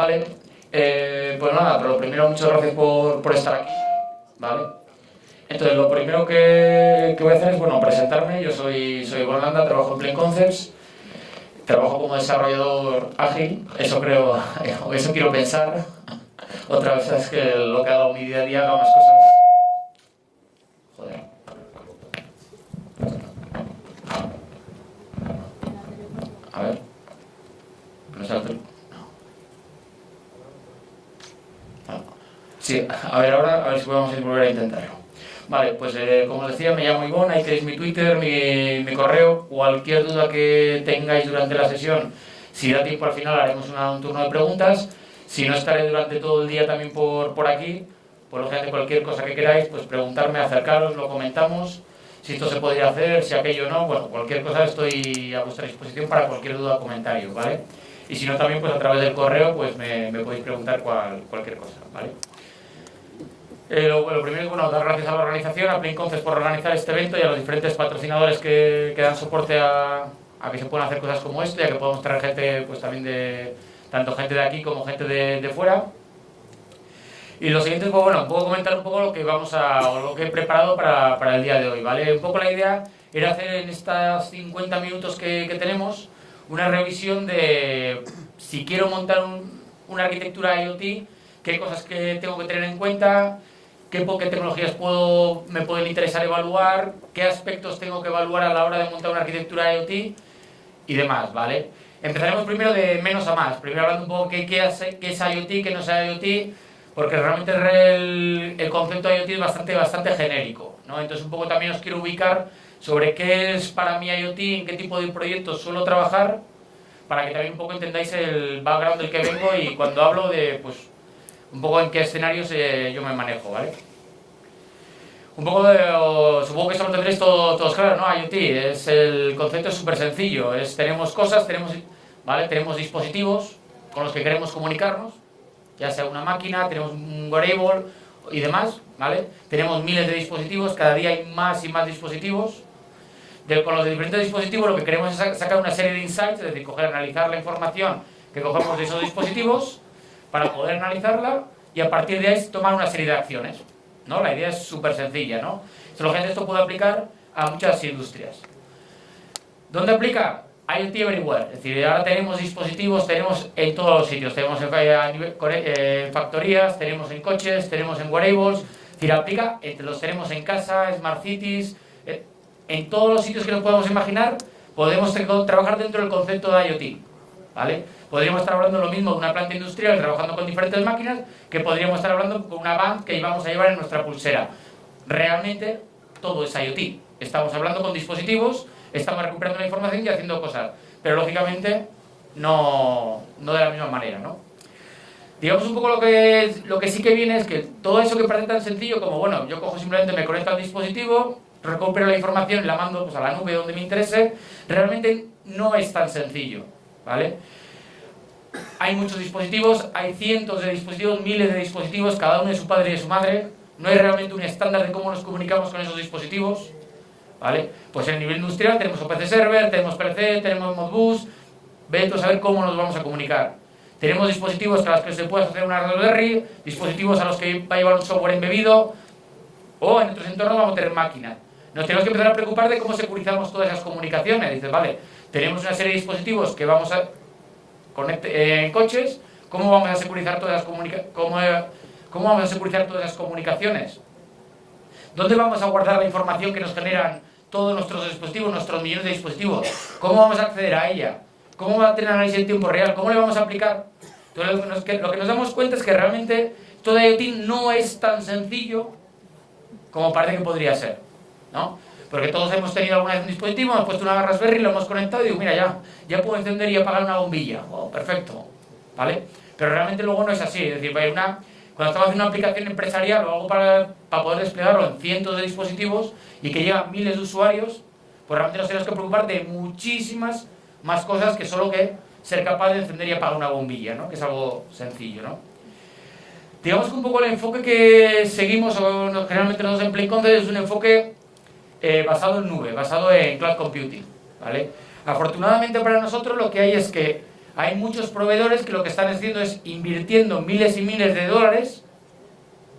Vale, eh, pues nada, pero lo primero, muchas gracias por, por estar aquí, ¿vale? Entonces, lo primero que, voy a hacer es, bueno, presentarme. Yo soy, soy trabajo en Plain Concepts, trabajo como desarrollador ágil, eso creo, eso quiero pensar. Otra vez es que lo que hago mi día a día, hago más cosas... Joder. A ver. No sé, Sí, a ver ahora, a ver si podemos volver a intentarlo. Vale, pues eh, como decía, me llamo Ivonne, ahí tenéis mi Twitter, mi, mi, correo, cualquier duda que tengáis durante la sesión, si da tiempo al final haremos un turno de preguntas, si no estaré durante todo el día también por, por aquí, por lo general cualquier cosa que queráis, pues preguntarme, acercaros, lo comentamos, si esto se podría hacer, si aquello no, bueno, cualquier cosa estoy a vuestra disposición para cualquier duda o comentario, ¿vale? Y si no también, pues a través del correo, pues me, me podéis preguntar cual, cualquier cosa, ¿vale? Eh, lo, primero es bueno, dar gracias a la organización, a Plain Concepts por organizar este evento y a los diferentes patrocinadores que, dan soporte a, que se puedan hacer cosas como esto y a que podamos traer gente, pues también de, tanto gente de aquí como gente de, fuera. Y lo siguiente es, pues, bueno, puedo comentar un poco lo que vamos a, lo que he preparado para, para, el día de hoy, ¿vale? Un poco la idea era hacer en estos 50 minutos que, que tenemos una revisión de si quiero montar un, una arquitectura IoT, qué cosas que tengo que tener en cuenta, qué, tecnologías puedo, me pueden interesar evaluar, qué aspectos tengo que evaluar a la hora de montar una arquitectura IoT y demás, ¿vale? Empezaremos primero de menos a más, primero hablando un poco qué, qué, es, qué es IoT, qué no es IoT, porque realmente el, el, concepto de IoT es bastante, bastante genérico, ¿no? Entonces un poco también os quiero ubicar sobre qué es para mí IoT, en qué tipo de proyectos suelo trabajar, para que también un poco entendáis el background del que vengo y cuando hablo de, pues, un poco en qué escenarios eh, yo me manejo, ¿vale? Un poco de, supongo que eso lo tendréis todo, todos claro, ¿no? IoT, es el concepto es súper sencillo, es tenemos cosas, tenemos, ¿vale? Tenemos dispositivos con los que queremos comunicarnos, ya sea una máquina, tenemos un wearable y demás, ¿vale? Tenemos miles de dispositivos, cada día hay más y más dispositivos. De, con los diferentes dispositivos lo que queremos es sacar una serie de insights, es decir, analizar la información que cogemos de esos dispositivos para poder analizarla y a partir de ahí tomar una serie de acciones. ¿no? La idea es súper sencilla. ¿no? esto puede aplicar a muchas industrias. ¿Dónde aplica? IoT Everywhere. Es decir, ahora tenemos dispositivos, tenemos en todos los sitios. Tenemos en, factorías, tenemos en coches, tenemos en wearables. Es decir, aplica, los tenemos en casa, Smart Cities, eh, en todos los sitios que nos podemos imaginar, podemos trabajar dentro del concepto de IoT. ¿Vale? Podríamos estar hablando lo mismo de una planta industrial trabajando con diferentes máquinas que podríamos estar hablando con una band que íbamos a llevar en nuestra pulsera. Realmente todo es IoT. Estamos hablando con dispositivos, estamos recuperando la información y haciendo cosas. Pero lógicamente no, no de la misma manera, ¿no? Digamos un poco lo que, lo que sí que viene es que todo eso que parece tan sencillo como, bueno, yo cojo simplemente, me conecto al dispositivo, recupero la información y la mando pues, a la nube donde me interese, realmente no es tan sencillo, ¿vale? Hay muchos dispositivos, hay cientos de dispositivos, miles de dispositivos, cada uno de su padre y de su madre. No hay realmente un estándar de cómo nos comunicamos con esos dispositivos. ¿Vale? Pues en el nivel industrial tenemos OPC Server, tenemos PLC, tenemos Modbus. Vete a saber cómo nos vamos a comunicar. Tenemos dispositivos a los que se puede hacer una Raspberry, dispositivos a los que va a llevar un software embebido, o en otros entornos vamos a tener máquinas. Nos tenemos que empezar a preocupar de cómo securizamos todas esas comunicaciones. Dices, vale, tenemos una serie de dispositivos que vamos a eh, en coches, ¿cómo vamos a securizar todas las cómo, cómo vamos a securizar todas las comunicaciones? ¿Dónde vamos a guardar la información que nos generan todos nuestros dispositivos, nuestros millones de dispositivos? ¿Cómo vamos a acceder a ella? ¿Cómo va a tener análisis en tiempo real? ¿Cómo le vamos a aplicar? Entonces, lo que, nos, lo que nos damos cuenta es que realmente todo IoT no es tan sencillo como parece que podría ser, ¿no? Porque todos hemos tenido alguna vez un dispositivo, hemos puesto una Raspberry, lo hemos conectado y digo, mira, ya, ya puedo encender y apagar una bombilla. Oh, perfecto. ¿Vale? Pero realmente luego no es así. Es decir, una, cuando estamos haciendo una aplicación empresarial, lo hago para, para poder desplegarlo en cientos de dispositivos y que llegan miles de usuarios, pues realmente nos tenemos que preocupar de muchísimas más cosas que solo que ser capaz de encender y apagar una bombilla, ¿no? Que es algo sencillo, ¿no? Digamos que un poco el enfoque que seguimos, o generalmente en Play es un enfoque eh, basado en nube, basado en cloud computing. ¿vale? Afortunadamente para nosotros lo que hay es que hay muchos proveedores que lo que están haciendo es invirtiendo miles y miles de dólares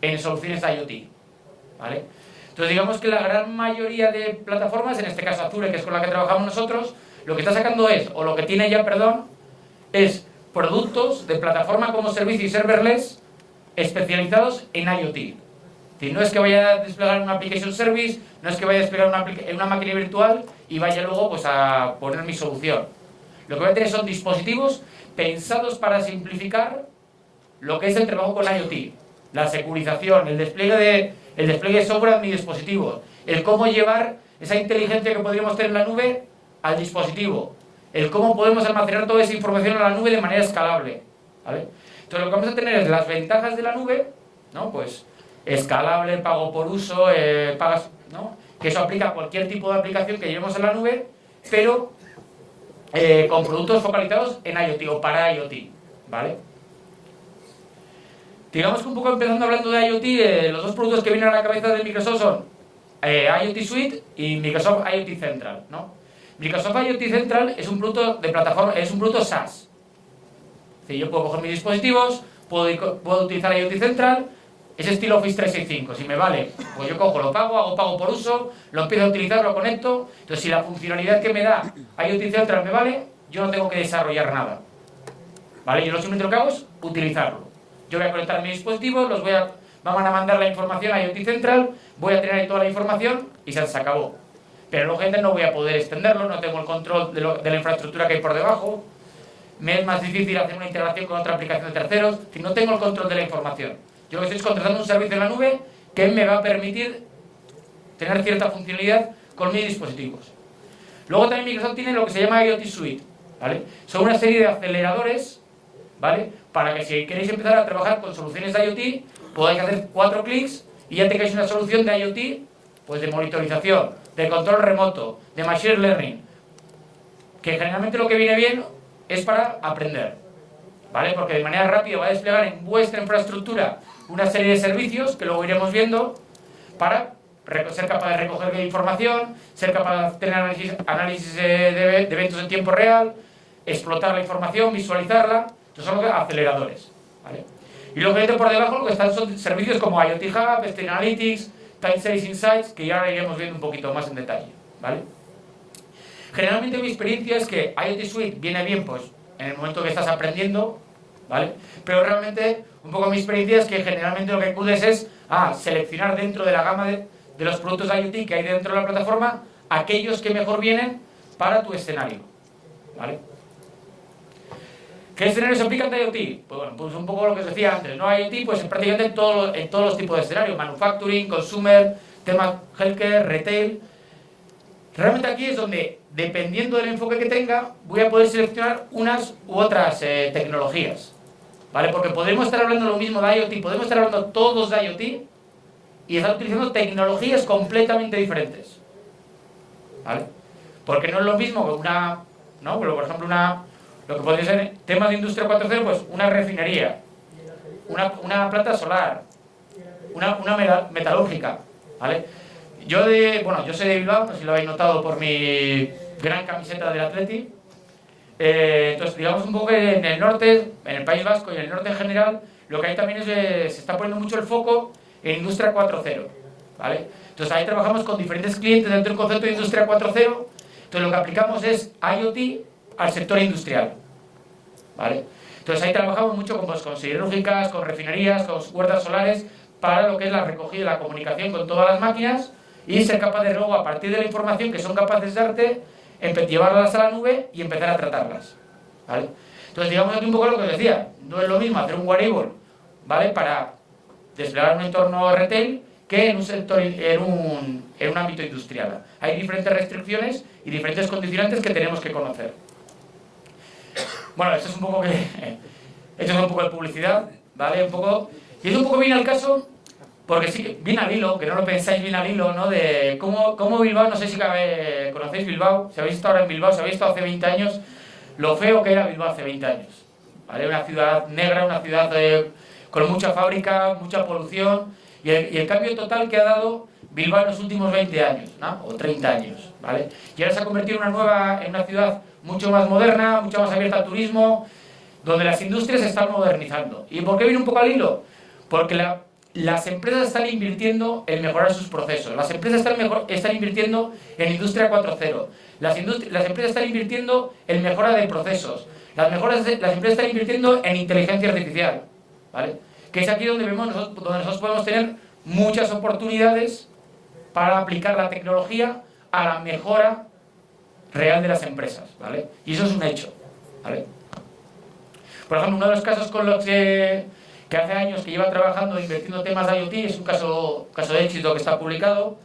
en soluciones IoT. ¿vale? Entonces digamos que la gran mayoría de plataformas, en este caso Azure, que es con la que trabajamos nosotros, lo que está sacando es, o lo que tiene ya, perdón, es productos de plataforma como servicio y serverless especializados en IoT. No es que vaya a desplegar una application service, no es que vaya a desplegar una, una máquina virtual y vaya luego pues, a poner mi solución. Lo que voy a tener son dispositivos pensados para simplificar lo que es el trabajo con IoT. La securización, el despliegue de, el despliegue de software mi dispositivo, el cómo llevar esa inteligencia que podríamos tener en la nube al dispositivo, el cómo podemos almacenar toda esa información en la nube de manera escalable. Entonces lo que vamos a tener es las ventajas de la nube, ¿no? pues escalable, pago por uso, eh, pagas, ¿no? que eso aplica a cualquier tipo de aplicación que llevemos en la nube, pero eh, con productos focalizados en IoT o para IoT. ¿vale? Digamos que un poco empezando hablando de IoT, eh, los dos productos que vienen a la cabeza de Microsoft son IoT Suite y Microsoft IoT Central. ¿no? Microsoft IoT Central es un producto de plataforma, es un producto SaaS. yo puedo coger mis dispositivos, puedo utilizar IoT Central, es estilo Office 365, si me vale, pues yo cojo, lo pago, hago pago por uso, lo empiezo a utilizar, lo conecto, entonces si la funcionalidad que me da IoT Central me vale, yo no tengo que desarrollar nada. ¿Vale? Yo lo simplemente lo que hago es utilizarlo. Yo voy a conectar mis dispositivos, los voy a, van a mandar la información a IoT Central, voy a tener ahí toda la información y se acabó. Pero lógicamente no voy a poder extenderlo, no tengo el control de, de la infraestructura que hay por debajo, me es más difícil hacer una integración con otra aplicación de terceros, si no tengo el control de la información. Yo estoy contratando un servicio en la nube que me va a permitir tener cierta funcionalidad con mis dispositivos. Luego también Microsoft tiene lo que se llama IoT Suite, ¿vale? Son una serie de aceleradores, ¿vale? Para que si queréis empezar a trabajar con soluciones de IoT, podáis hacer cuatro clics y ya tengáis una solución de IoT, pues de monitorización, de control remoto, de machine learning, que generalmente lo que viene bien es para aprender, ¿vale? Porque de manera rápida va a desplegar en vuestra infraestructura una serie de servicios que luego iremos viendo para ser capaz de recoger información, ser capaz de tener análisis, de, eventos en tiempo real, explotar la información, visualizarla, estos son los aceleradores. ¿vale? Y luego por debajo lo que están son servicios como IoT Hub, Stream Analytics, Time Series Insights, que ya iremos viendo un poquito más en detalle. ¿vale? Generalmente mi experiencia es que IoT Suite viene bien pues, en el momento que estás aprendiendo, ¿vale? Pero realmente, un poco mi experiencia es que generalmente lo que acudes es a seleccionar dentro de la gama de, los productos IoT que hay dentro de la plataforma aquellos que mejor vienen para tu escenario, ¿vale? ¿Qué escenarios aplican de IoT? Pues bueno, pues un poco lo que os decía antes, ¿no? IoT pues prácticamente en, todo, en todos los tipos de escenarios, manufacturing, consumer, temas healthcare, retail. Realmente aquí es donde, dependiendo del enfoque que tenga, voy a poder seleccionar unas u otras eh, tecnologías. ¿Vale? Porque podemos estar hablando lo mismo de IoT, podemos estar hablando todos de IoT y estar utilizando tecnologías completamente diferentes. ¿Vale? Porque no es lo mismo que una, ¿no? Por ejemplo, una, lo que podría ser tema de industria 4.0, pues una refinería, una, una planta solar, una, una metalúrgica, ¿vale? Yo de, bueno, yo soy de Bilbao, no sé si lo habéis notado por mi gran camiseta del Atleti, eh, entonces, digamos un poco que en el norte, en el País Vasco y en el norte en general, lo que hay también es que se está poniendo mucho el foco en Industria 4.0. ¿vale? Entonces ahí trabajamos con diferentes clientes dentro del concepto de Industria 4.0. Entonces lo que aplicamos es IoT al sector industrial. ¿vale? Entonces ahí trabajamos mucho con, pues, con siderúrgicas, con refinerías, con huertas solares, para lo que es la recogida y la comunicación con todas las máquinas y ser capaz de luego, a partir de la información que son capaces de darte, llevarlas a la nube y empezar a tratarlas. ¿vale? Entonces, digamos aquí un poco lo que os decía, no es lo mismo hacer un wearable ¿vale? para desplegar un entorno retail que en un sector en un, en un ámbito industrial. Hay diferentes restricciones y diferentes condicionantes que tenemos que conocer. Bueno, esto es un poco que esto es un poco de publicidad, ¿vale? Un poco y es un poco bien al caso porque sí, viene al hilo, que no lo pensáis bien al hilo, ¿no? De cómo, cómo Bilbao, no sé si conocéis Bilbao, si habéis estado ahora en Bilbao, si habéis estado hace 20 años, lo feo que era Bilbao hace 20 años. ¿Vale? Una ciudad negra, una ciudad con mucha fábrica, mucha polución, y el, cambio total que ha dado Bilbao en los últimos 20 años, ¿no? o 30 años, ¿vale? Y ahora se ha convertido en una nueva, en una ciudad mucho más moderna, mucho más abierta al turismo, donde las industrias se están modernizando. ¿Y por qué viene un poco al hilo? Porque las empresas están invirtiendo en mejorar sus procesos, las empresas están, mejor, están invirtiendo en Industria 4.0, las, las empresas están invirtiendo en mejora de procesos, las, mejoras las empresas están invirtiendo en inteligencia artificial, ¿vale? Que es aquí donde, vemos donde nosotros podemos tener muchas oportunidades para aplicar la tecnología a la mejora real de las empresas, ¿vale? Y eso es un hecho, ¿vale? Por ejemplo, uno de los casos con los que, que hace años que lleva trabajando e invirtiendo temas de IoT es un caso, caso de éxito que está publicado,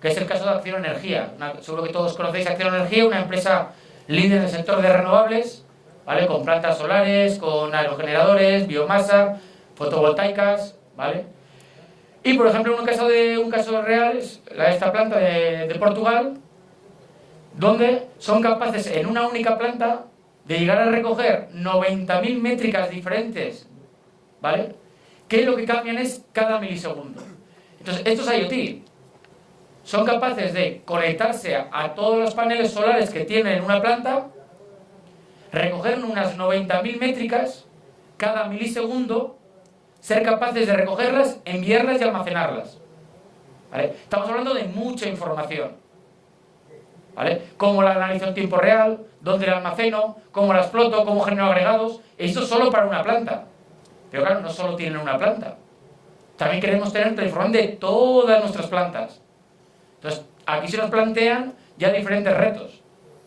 que es el caso de Acción Energía. seguro que todos conocéis Acción Energía, una empresa líder en el sector de renovables, ¿vale? Con plantas solares, con aerogeneradores, biomasa, fotovoltaicas, ¿vale? Y por ejemplo, un caso, de, un caso real es esta planta de, de Portugal, donde son capaces en una única planta de llegar a recoger 90.000 métricas diferentes, ¿vale? Que lo que cambian es cada milisegundo. Entonces, estos IoT son capaces de conectarse a, todos los paneles solares que tienen una planta, recoger unas 90.000 métricas cada milisegundo ser capaces de recogerlas, enviarlas y almacenarlas. Estamos hablando de mucha información. ¿Vale? Cómo la analizo en tiempo real, dónde la almaceno, cómo la exploto, cómo genero agregados. Esto solo para una planta. Pero claro, no solo tienen una planta. También queremos tener la información de todas nuestras plantas. Entonces, aquí se nos plantean ya diferentes retos.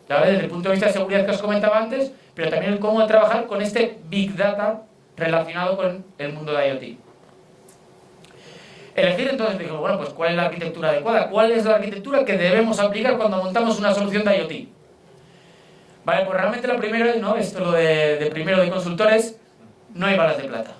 Desde el punto de vista de seguridad que os comentaba antes, pero también el cómo trabajar con este Big Data relacionado con el mundo de IoT. Elegir entonces, digo, bueno, pues ¿cuál es la arquitectura adecuada? ¿Cuál es la arquitectura que debemos aplicar cuando montamos una solución de IoT? Vale, pues realmente lo primero es, ¿no? Esto lo de, primero de consultores, no hay balas de plata.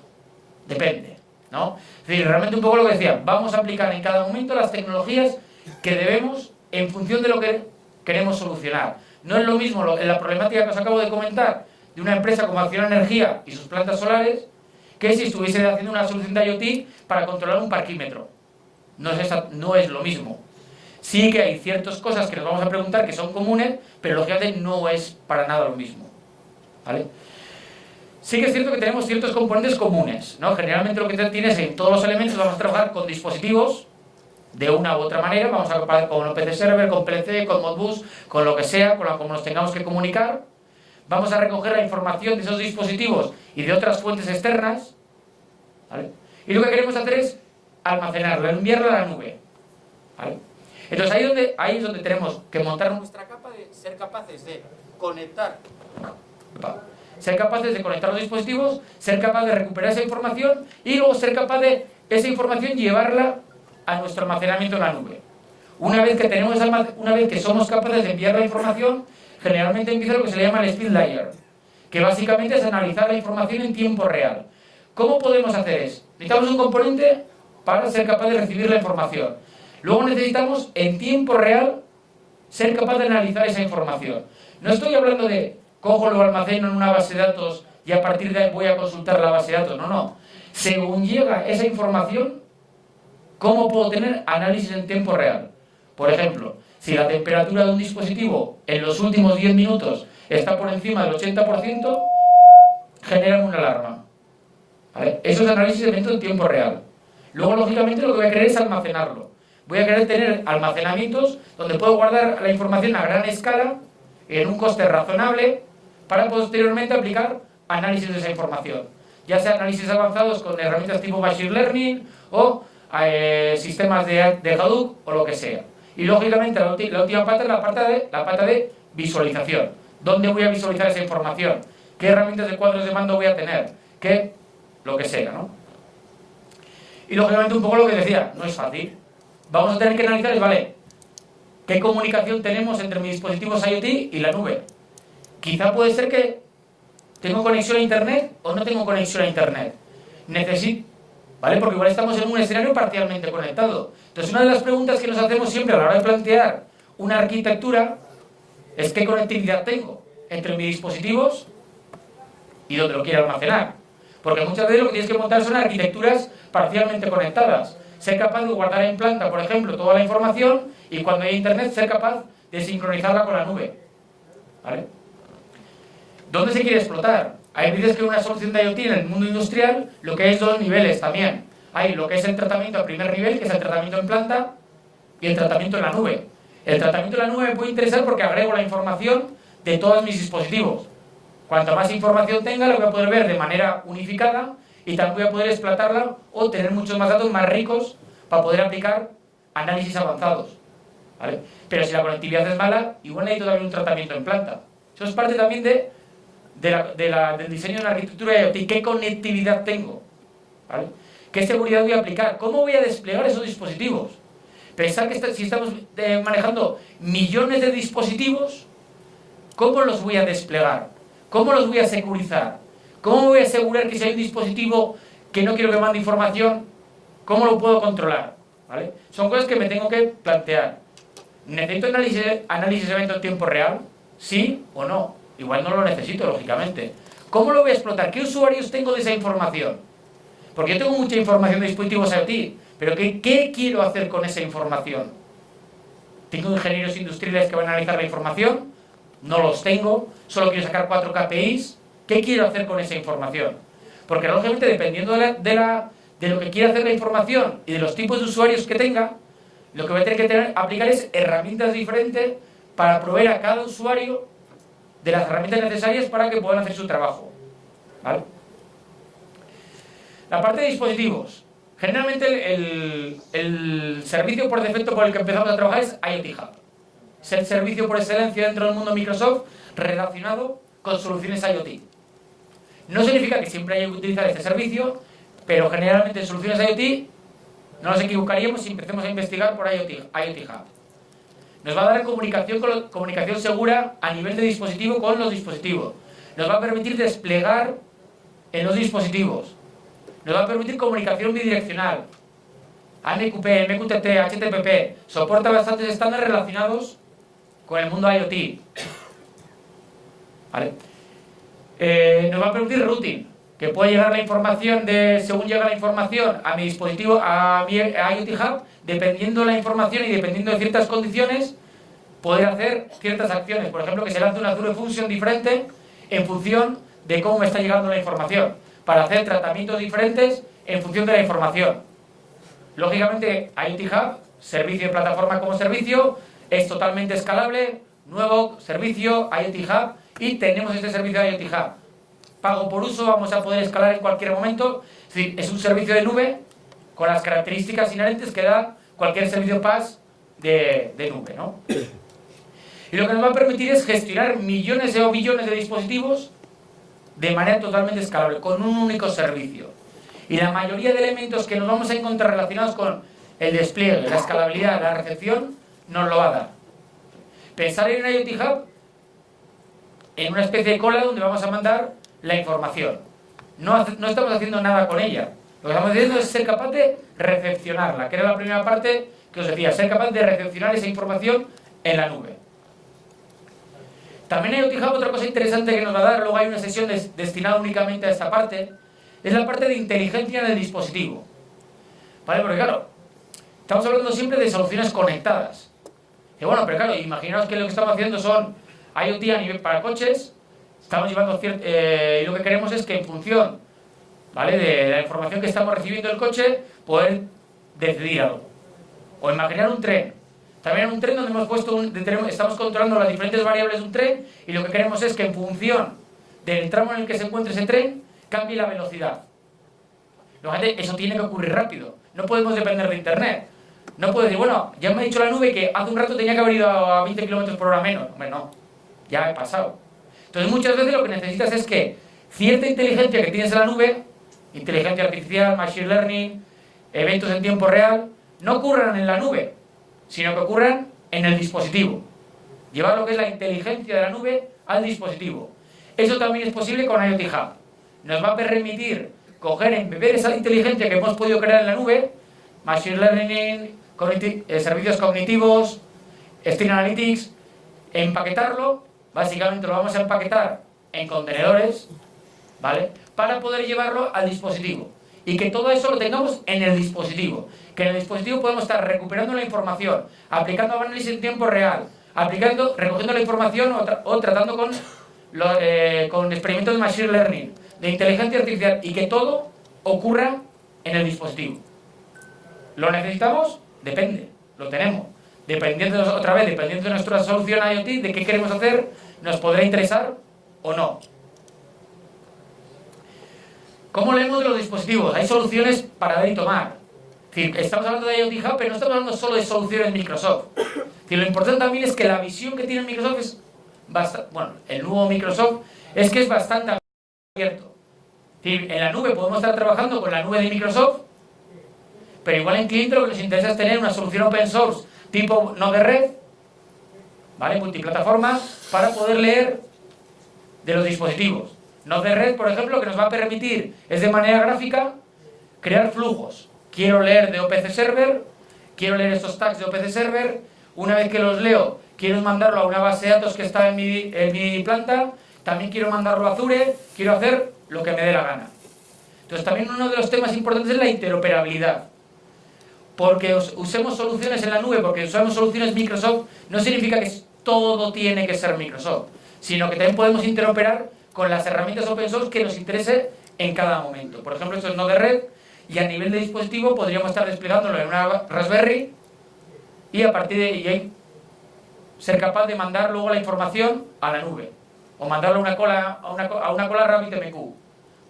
Depende, ¿no? Es decir, realmente un poco lo que decía, vamos a aplicar en cada momento las tecnologías que debemos en función de lo que queremos solucionar. No es lo mismo la problemática que os acabo de comentar, de una empresa como Acción Energía y sus plantas solares que si estuviese haciendo una solución de IoT para controlar un parquímetro. No es, no es lo mismo. Sí que hay ciertas cosas que nos vamos a preguntar que son comunes, pero lógicamente no es para nada lo mismo. ¿Vale? Sí que es cierto que tenemos ciertos componentes comunes. ¿no? Generalmente lo que tienes en todos los elementos vamos a trabajar con dispositivos de una u otra manera, vamos a trabajar con PC Server, con PLC, con Modbus, con lo que sea, con lo que nos tengamos que comunicar vamos a recoger la información de esos dispositivos y de otras fuentes externas, Y lo que queremos hacer es almacenarlo, enviarlo a la nube, Entonces ahí es donde tenemos que montar nuestra capa de ser capaces de conectar, ser capaces de conectar los dispositivos, ser capaz de recuperar esa información y luego ser capaz de esa información llevarla a nuestro almacenamiento en la nube. Una vez que tenemos una vez que somos capaces de enviar la información, generalmente empieza lo que se llama el speed layer, que básicamente es analizar la información en tiempo real. ¿Cómo podemos hacer eso? Necesitamos un componente para ser capaz de recibir la información. Luego necesitamos, en tiempo real, ser capaz de analizar esa información. No estoy hablando de cojo, lo almaceno en una base de datos y a partir de ahí voy a consultar la base de datos. No, no. Según llega esa información, ¿cómo puedo tener análisis en tiempo real? Por ejemplo, si la temperatura de un dispositivo en los últimos 10 minutos está por encima del 80%, generan una alarma. Eso es análisis de evento en tiempo real. Luego, lógicamente, lo que voy a querer es almacenarlo. Voy a querer tener almacenamientos donde puedo guardar la información a gran escala, en un coste razonable, para posteriormente aplicar análisis de esa información. Ya sea análisis avanzados con herramientas tipo Machine Learning o eh, sistemas de, de Hadoop o lo que sea. Y lógicamente la, última pata es la de, la pata de visualización. ¿Dónde voy a visualizar esa información? ¿Qué herramientas de cuadros de mando voy a tener? ¿Qué? Lo que sea, ¿no? Y lógicamente un poco lo que decía, no es fácil. Vamos a tener que analizar, ¿vale? ¿Qué comunicación tenemos entre mis dispositivos IoT y la nube? Quizá puede ser que tengo conexión a Internet o no tengo conexión a Internet. Necesito, ¿vale? Porque igual estamos en un escenario parcialmente conectado. Entonces, una de las preguntas que nos hacemos siempre a la hora de plantear una arquitectura es qué conectividad tengo entre mis dispositivos y donde lo quiero almacenar. Porque muchas veces lo que tienes que montar son arquitecturas parcialmente conectadas. ser capaz de guardar en planta, por ejemplo, toda la información y cuando hay internet ser capaz de sincronizarla con la nube. ¿Vale? ¿Dónde se quiere explotar? Hay veces que una solución de IoT en el mundo industrial lo que es dos niveles también. Hay lo que es el tratamiento a primer nivel, que es el tratamiento en planta, y el tratamiento en la nube. El tratamiento en la nube me puede interesar porque agrego la información de todos mis dispositivos. Cuanto más información tenga, lo voy a poder ver de manera unificada y también voy a poder explotarla o tener muchos más datos más ricos para poder aplicar análisis avanzados. Pero si la conectividad es mala, igual necesito también un tratamiento en planta. Eso es parte también de, del diseño de una arquitectura IoT. ¿Qué conectividad tengo? ¿Qué seguridad voy a aplicar? ¿Cómo voy a desplegar esos dispositivos? Pensar que si estamos eh, manejando millones de dispositivos, ¿cómo los voy a desplegar? ¿Cómo los voy a securizar? ¿Cómo voy a asegurar que si hay un dispositivo que no quiero que mande información, cómo lo puedo controlar? ¿Vale? Son cosas que me tengo que plantear. ¿Necesito análisis, análisis de evento en tiempo real? ¿Sí o no? Igual no lo necesito, lógicamente. ¿Cómo lo voy a explotar? ¿Qué usuarios tengo de esa información? Porque yo tengo mucha información de dispositivos IoT, pero ¿qué, ¿qué quiero hacer con esa información? ¿Tengo ingenieros industriales que van a analizar la información? No los tengo, solo quiero sacar cuatro KPIs. ¿Qué quiero hacer con esa información? Porque lógicamente dependiendo de, la, de, lo que quiera hacer la información y de los tipos de usuarios que tenga, lo que voy a tener que tener, aplicar es herramientas diferentes para proveer a cada usuario de las herramientas necesarias para que puedan hacer su trabajo. La parte de dispositivos. Generalmente el, el, servicio por defecto por el que empezamos a trabajar es IoT Hub. Es el servicio por excelencia dentro del mundo Microsoft relacionado con soluciones IoT. No significa que siempre haya que utilizar este servicio, pero generalmente en soluciones IoT no nos equivocaríamos si empecemos a investigar por IoT, IoT Hub. Nos va a dar comunicación, comunicación segura a nivel de dispositivo con los dispositivos. Nos va a permitir desplegar en los dispositivos. Nos va a permitir comunicación bidireccional. AMQP, MQTT, HTTP. Soporta bastantes estándares relacionados con el mundo IoT. ¿Vale? Eh, nos va a permitir routing, que puede llegar la información de, según llega la información a mi dispositivo, a mi IoT Hub, dependiendo de la información y dependiendo de ciertas condiciones, poder hacer ciertas acciones. Por ejemplo, que se lance una Azure Function diferente en función de cómo me está llegando la información para hacer tratamientos diferentes en función de la información. Lógicamente, IoT Hub, servicio de plataforma como servicio, es totalmente escalable, nuevo servicio IoT Hub y tenemos este servicio de IoT Hub. Pago por uso, vamos a poder escalar en cualquier momento, es decir, es un servicio de nube con las características inherentes que da cualquier servicio PaaS de, de nube. ¿no? Y lo que nos va a permitir es gestionar millones o billones de dispositivos de manera totalmente escalable, con un único servicio. Y la mayoría de elementos que nos vamos a encontrar relacionados con el despliegue, la escalabilidad, la recepción, nos lo va a dar. Pensar en un IoT Hub en una especie de cola donde vamos a mandar la información. No, no estamos haciendo nada con ella. Lo que estamos haciendo es ser capaz de recepcionarla, que era la primera parte que os decía, ser capaz de recepcionar esa información en la nube. También hay otra cosa interesante que nos va a dar, luego hay una sesión destinada únicamente a esta parte, es la parte de inteligencia del dispositivo. ¿Vale? Porque claro, estamos hablando siempre de soluciones conectadas. Y bueno, pero claro, imaginaos que lo que estamos haciendo son IoT a nivel para coches, estamos llevando eh, y lo que queremos es que en función ¿vale? de la información que estamos recibiendo del coche, poder decidir algo. O imaginar un tren, también en un tren donde hemos puesto estamos controlando las diferentes variables de un tren y lo que queremos es que en función del tramo en el que se encuentre ese tren, cambie la velocidad. eso tiene que ocurrir rápido. No podemos depender de Internet. No puedo decir, bueno, ya me ha dicho la nube que hace un rato tenía que haber ido a 20 km por hora menos. Hombre, no. Ya he pasado. Entonces muchas veces lo que necesitas es que cierta inteligencia que tienes en la nube, inteligencia artificial, machine learning, eventos en tiempo real, no ocurran en la nube, sino que ocurran en el dispositivo. Llevar lo que es la inteligencia de la nube al dispositivo. Eso también es posible con IoT Hub. Nos va a permitir coger, embeber esa inteligencia que hemos podido crear en la nube, Machine Learning, eh, servicios cognitivos, Stream Analytics, empaquetarlo, básicamente lo vamos a empaquetar en contenedores, ¿vale? Para poder llevarlo al dispositivo. Y que todo eso lo tengamos en el dispositivo. Que en el dispositivo podemos estar recuperando la información, aplicando análisis en tiempo real, aplicando, recogiendo la información o, tratando con, eh, con experimentos de Machine Learning, de inteligencia artificial, y que todo ocurra en el dispositivo. ¿Lo necesitamos? Depende, lo tenemos. Dependiendo, otra vez, dependiendo de nuestra solución IoT, de qué queremos hacer, nos podrá interesar o no. ¿Cómo leemos de los dispositivos? Hay soluciones para dar y tomar. estamos hablando de IoT Hub, pero no estamos hablando solo de soluciones Microsoft. lo importante también es que la visión que tiene Microsoft es bastante, bueno, el nuevo Microsoft es que es bastante abierto. en la nube podemos estar trabajando con la nube de Microsoft, pero igual en cliente lo que nos interesa es tener una solución open source tipo no red, ¿vale? Multiplataforma, para poder leer de los dispositivos. No de red, por ejemplo, que nos va a permitir, es de manera gráfica, crear flujos. Quiero leer de OPC Server, quiero leer estos tags de OPC Server, una vez que los leo, quiero mandarlo a una base de datos que está en mi, en mi planta, también quiero mandarlo a Azure, quiero hacer lo que me dé la gana. Entonces también uno de los temas importantes es la interoperabilidad. Porque usemos soluciones en la nube, porque usamos soluciones Microsoft, no significa que todo tiene que ser Microsoft, sino que también podemos interoperar con las herramientas open source que nos interese en cada momento. Por ejemplo, esto es no de red y a nivel de dispositivo podríamos estar desplegándolo en una Raspberry y a partir de ahí ser capaz de mandar luego la información a la nube o mandarlo a una cola, a una, a una cola RabbitMQ.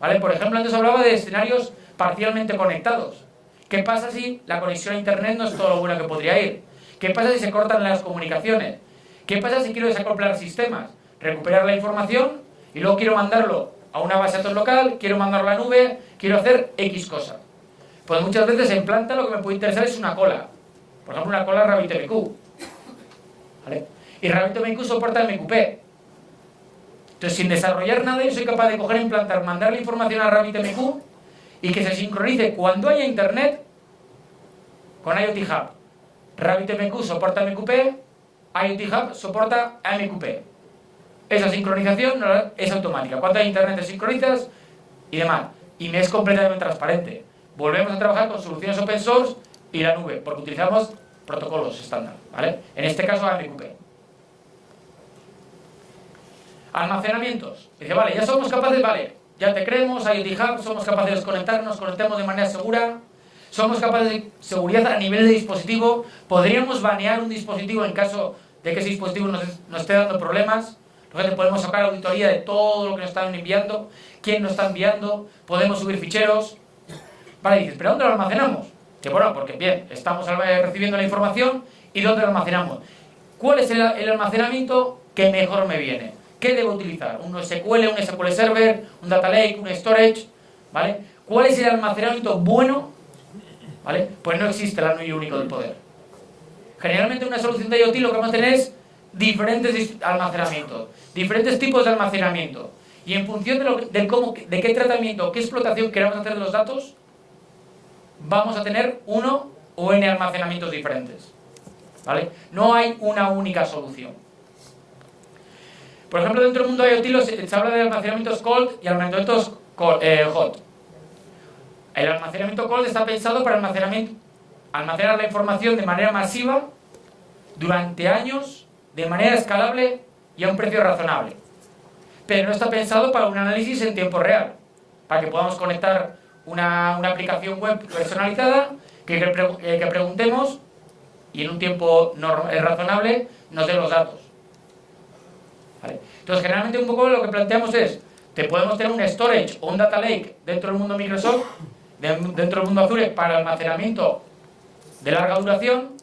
¿Vale? Por ejemplo, antes hablaba de escenarios parcialmente conectados. ¿Qué pasa si la conexión a internet no es todo lo bueno que podría ir? ¿Qué pasa si se cortan las comunicaciones? ¿Qué pasa si quiero desacoplar sistemas? Recuperar la información y luego quiero mandarlo a una base de datos local, quiero mandarlo a la nube, quiero hacer X cosa. Pues muchas veces en planta lo que me puede interesar es una cola. Por ejemplo, una cola RabbitMQ. ¿Vale? Y RabbitMQ soporta MQP. Entonces, sin desarrollar nada, yo soy capaz de coger, implantar, mandar la información a RabbitMQ y que se sincronice cuando haya internet con IoT Hub. RabbitMQ soporta MQP, IoT Hub soporta MQP. Esa sincronización es automática. Hay internet te sincronizas y demás. Y me es completamente transparente. Volvemos a trabajar con soluciones open source y la nube, porque utilizamos protocolos estándar. ¿vale? En este caso AMQP. Almacenamientos. Dice, vale, ya somos capaces, vale, ya te creemos, IoT Hub, somos capaces de desconectarnos, conectemos de manera segura, somos capaces de seguridad a nivel de dispositivo, podríamos banear un dispositivo en caso de que ese dispositivo nos, nos esté dando problemas, podemos sacar auditoría de todo lo que nos están enviando, quién nos está enviando, podemos subir ficheros. Vale, dices, ¿pero dónde lo almacenamos? Que bueno, porque bien, estamos recibiendo la información y ¿dónde lo almacenamos? ¿Cuál es el, almacenamiento que mejor me viene? ¿Qué debo utilizar? ¿Un SQL, un SQL Server, un Data Lake, un Storage? ¿Vale? ¿Cuál es el almacenamiento bueno? ¿Vale? Pues no existe el anillo único del poder. Generalmente una solución de IoT lo que vamos a tener es diferentes almacenamientos, diferentes tipos de almacenamiento. Y en función de, lo, cómo, de qué tratamiento, qué explotación queramos hacer de los datos, vamos a tener uno o n almacenamientos diferentes. ¿Vale? No hay una única solución. Por ejemplo, dentro del mundo de IoT se habla de almacenamientos cold y almacenamientos eh, hot. El almacenamiento cold está pensado para almacenamiento, almacenar la información de manera masiva durante años de manera escalable y a un precio razonable. Pero no está pensado para un análisis en tiempo real, para que podamos conectar una, aplicación web personalizada, que, eh, que, preguntemos y en un tiempo eh, razonable nos dé los datos. Entonces, generalmente un poco lo que planteamos es, te podemos tener un storage o un data lake dentro del mundo Microsoft, dentro del mundo Azure para almacenamiento de larga duración,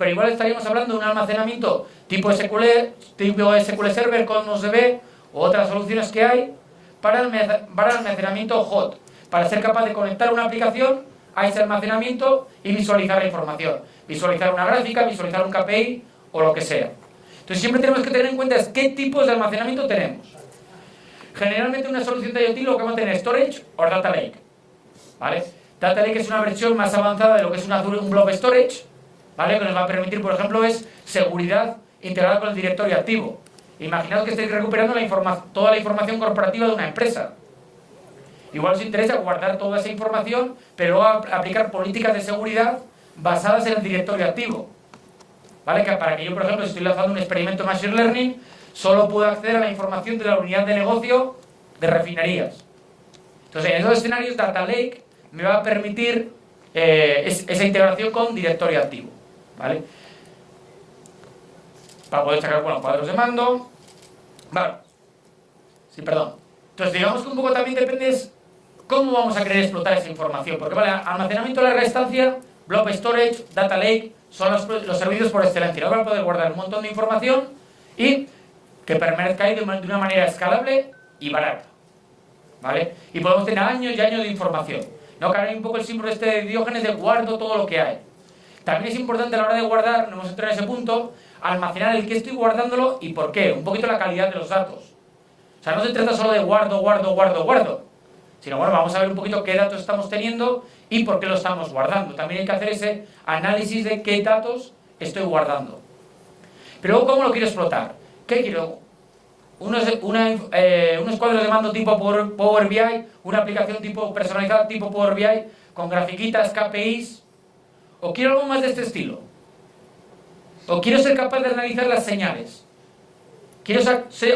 pero igual estaríamos hablando de un almacenamiento tipo SQL, tipo SQL Server con OSDB o otras soluciones que hay para, para almacenamiento hot, para ser capaz de conectar una aplicación a ese almacenamiento y visualizar la información, visualizar una gráfica, visualizar un KPI o lo que sea. Entonces siempre tenemos que tener en cuenta qué tipos de almacenamiento tenemos. Generalmente una solución de IoT lo que vamos a tener es storage o data lake. ¿Vale? Data lake es una versión más avanzada de lo que es un blob storage, ¿vale? que nos va a permitir, por ejemplo, es seguridad integrada con el directorio activo. Imaginaos que estáis recuperando toda la información corporativa de una empresa. Igual os interesa guardar toda esa información, pero luego aplicar políticas de seguridad basadas en el directorio activo. ¿Vale? Que para que yo, por ejemplo, si estoy lanzando un experimento Machine Learning, solo puedo acceder a la información de la unidad de negocio de refinerías. Entonces, en esos escenarios, Data Lake me va a permitir eh, esa integración con directorio activo. ¿Vale? Para poder sacar bueno, cuadros de mando. Vale. Sí, perdón. Entonces, digamos que un poco también depende cómo vamos a querer explotar esa información. Porque, vale, almacenamiento de larga estancia, blob storage, data lake, son los, servicios por excelencia. Ahora poder guardar un montón de información y que permanezca ahí de una, de una manera escalable y barata. ¿Vale? Y podemos tener años y años de información. No cae un poco el símbolo este de Diógenes de guardo todo lo que hay. También es importante a la hora de guardar, no hemos entrado en ese punto, almacenar el que estoy guardándolo y por qué. Un poquito la calidad de los datos. O sea, no se trata solo de guardo, guardo, guardo, guardo. Sino, bueno, vamos a ver un poquito qué datos estamos teniendo y por qué lo estamos guardando. También hay que hacer ese análisis de qué datos estoy guardando. Pero luego, ¿cómo lo quiero explotar? ¿Qué quiero? Unos, eh, unos cuadros de mando tipo Power BI, una aplicación tipo personalizada tipo Power BI, con grafiquitas, KPIs, o quiero algo más de este estilo. O quiero ser capaz de analizar las señales. Quiero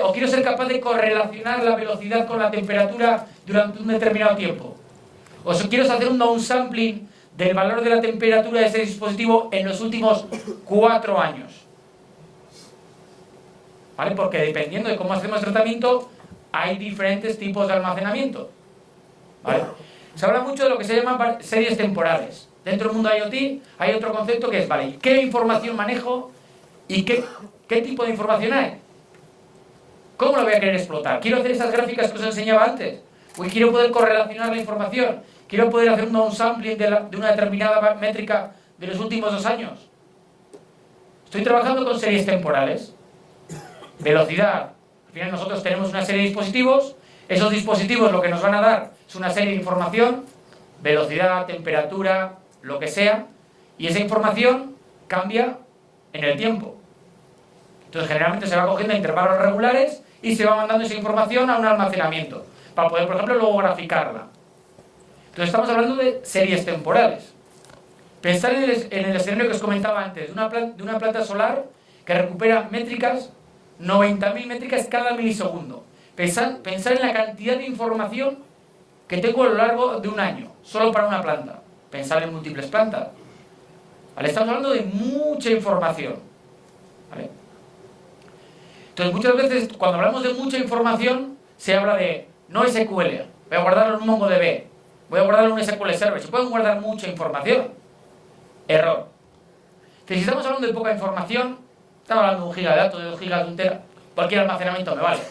o quiero ser capaz de correlacionar la velocidad con la temperatura durante un determinado tiempo. O si quiero hacer un downsampling del valor de la temperatura de ese dispositivo en los últimos cuatro años. ¿Vale? Porque dependiendo de cómo hacemos el tratamiento, hay diferentes tipos de almacenamiento. ¿Vale? Se habla mucho de lo que se llaman series temporales. Dentro del mundo IoT hay otro concepto que es, vale, ¿qué información manejo y qué, qué tipo de información hay? ¿Cómo lo voy a querer explotar? ¿Quiero hacer esas gráficas que os enseñaba antes? Pues quiero poder correlacionar la información. Quiero poder hacer un downsampling de, de una determinada métrica de los últimos dos años. Estoy trabajando con series temporales. Velocidad. Al final nosotros tenemos una serie de dispositivos. Esos dispositivos lo que nos van a dar es una serie de información. Velocidad, temperatura, lo que sea, y esa información cambia en el tiempo. Entonces generalmente se va cogiendo a intervalos regulares y se va mandando esa información a un almacenamiento, para poder, por ejemplo, luego graficarla. Entonces estamos hablando de series temporales. Pensar en el, en el escenario que os comentaba antes, de una, planta, de una planta solar que recupera métricas, 90.000 métricas cada milisegundo. Pensar, pensar en la cantidad de información que tengo a lo largo de un año, solo para una planta pensar en múltiples plantas. ¿Vale? Estamos hablando de mucha información. Entonces, muchas veces, cuando hablamos de mucha información, se habla de no SQL, voy a guardarlo en un MongoDB, voy a guardarlo en un SQL Server. Se pueden guardar mucha información. Error. si estamos hablando de poca información, estamos hablando de un giga de de dos gigas, de un tera, cualquier almacenamiento me vale.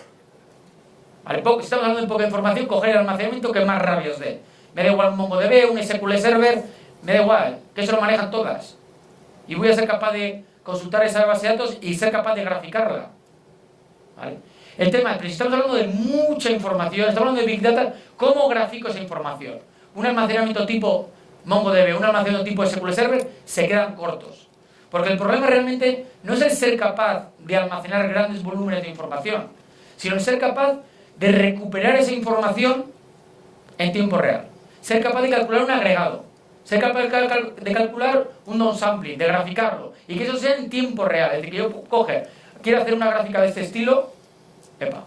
¿Vale? Si estamos hablando de poca información, coger el almacenamiento que más rabia os dé me da igual un MongoDB, un SQL Server, me da igual, que eso lo manejan todas. Y voy a ser capaz de consultar esa base de datos y ser capaz de graficarla. El tema es, si estamos hablando de mucha información, estamos hablando de Big Data, ¿cómo grafico esa información? Un almacenamiento tipo MongoDB, un almacenamiento tipo SQL Server, se quedan cortos. Porque el problema realmente no es el ser capaz de almacenar grandes volúmenes de información, sino el ser capaz de recuperar esa información en tiempo real ser capaz de calcular un agregado, ser capaz de, calcular un downsampling, de graficarlo, y que eso sea en tiempo real. Es decir, que yo coge, quiero hacer una gráfica de este estilo, epa,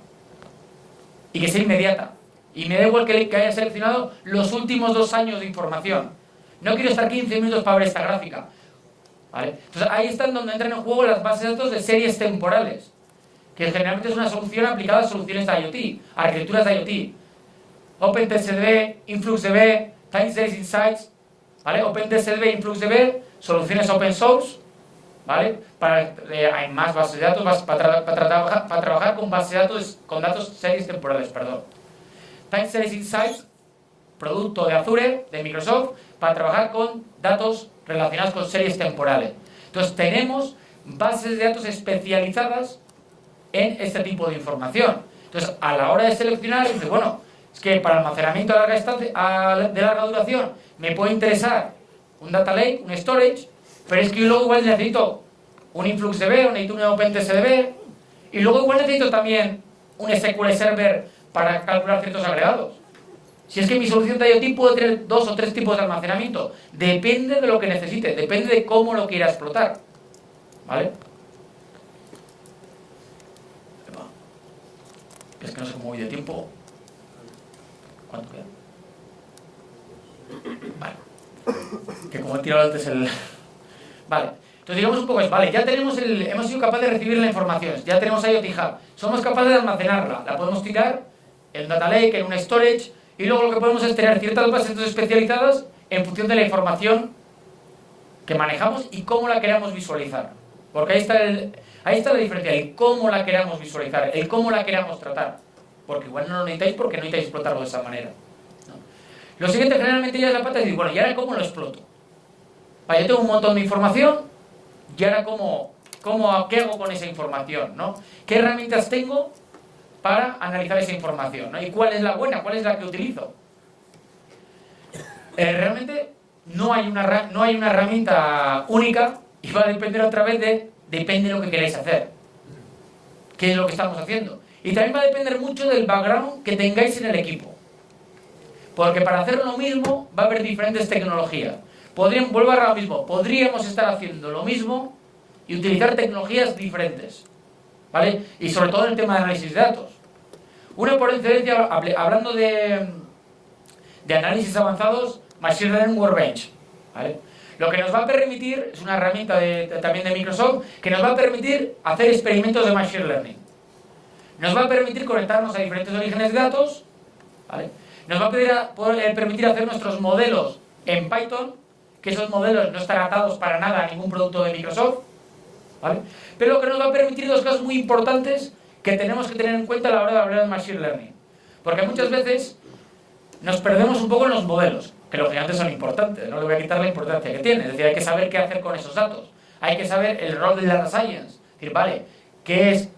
y que sea inmediata. Y me da igual que, haya seleccionado los últimos dos años de información. No quiero estar 15 minutos para ver esta gráfica. Entonces ahí están donde entran en juego las bases de datos de series temporales, que generalmente es una solución aplicada a soluciones de IoT, arquitecturas de IoT. OpenTSD, InfluxDB, Time Insights, ¿vale? OpenTSD, InfluxDB, soluciones open source, ¿vale? Para, eh, hay más bases de datos para, para, para, trabajar con bases de datos, con datos series temporales, perdón. Time Series Insights, producto de Azure, de Microsoft, para trabajar con datos relacionados con series temporales. Entonces tenemos bases de datos especializadas en este tipo de información. Entonces, a la hora de seleccionar, dice, bueno, es que para almacenamiento de larga, de larga duración me puede interesar un data lake, un storage, pero es que luego igual necesito un InfluxDB, necesito un OpenTSDB, y luego igual necesito también un SQL Server para calcular ciertos agregados. Si es que mi solución de IoT puede tener dos o tres tipos de almacenamiento. Depende de lo que necesite, depende de cómo lo quiera explotar. ¿Vale? Es que no sé cómo voy de tiempo. Vale. Que como he tirado antes el... Vale. Entonces digamos un poco es, vale, ya tenemos el, hemos sido capaces de recibir la información, ya tenemos IoT Hub, somos capaces de almacenarla, la podemos tirar en Data Lake, en un storage, y luego lo que podemos es tener ciertas bases especializadas en función de la información que manejamos y cómo la queramos visualizar. Porque ahí está, el, ahí está la diferencia, el cómo la queramos visualizar, el cómo la queramos tratar. Porque igual no lo necesitáis porque no necesitáis explotarlo de esa manera. Lo siguiente generalmente ya es la pata de decir, bueno, ¿y ahora cómo lo exploto? Vale, yo tengo un montón de información, y ahora cómo, cómo, qué hago con esa información, ¿no? ¿Qué herramientas tengo para analizar esa información? ¿no? ¿Y cuál es la buena? ¿Cuál es la que utilizo? Eh, realmente no hay, una, no hay una herramienta única y va a depender otra vez de, depende de lo que queráis hacer. ¿Qué es lo que estamos haciendo? Y también va a depender mucho del background que tengáis en el equipo. Porque para hacer lo mismo va a haber diferentes tecnologías. Podríamos, vuelvo a lo mismo, podríamos estar haciendo lo mismo y utilizar tecnologías diferentes. ¿Vale? Y sobre todo en el tema de análisis de datos. Una por excelencia, hablando de, de análisis avanzados, Machine Learning Workbench. ¿vale? Lo que nos va a permitir, es una herramienta también de Microsoft, que nos va a permitir hacer experimentos de Machine Learning. Nos va a permitir conectarnos a diferentes orígenes de datos, nos va a poder, permitir hacer nuestros modelos en Python que esos modelos no están atados para nada a ningún producto de Microsoft, ¿vale? Pero lo que nos va a permitir dos cosas muy importantes que tenemos que tener en cuenta a la hora de hablar de Machine Learning. Porque muchas veces nos perdemos un poco en los modelos, que lógicamente son importantes, no le voy a quitar la importancia que tiene, es decir, hay que saber qué hacer con esos datos, hay que saber el rol de la science, es decir, vale, qué, es,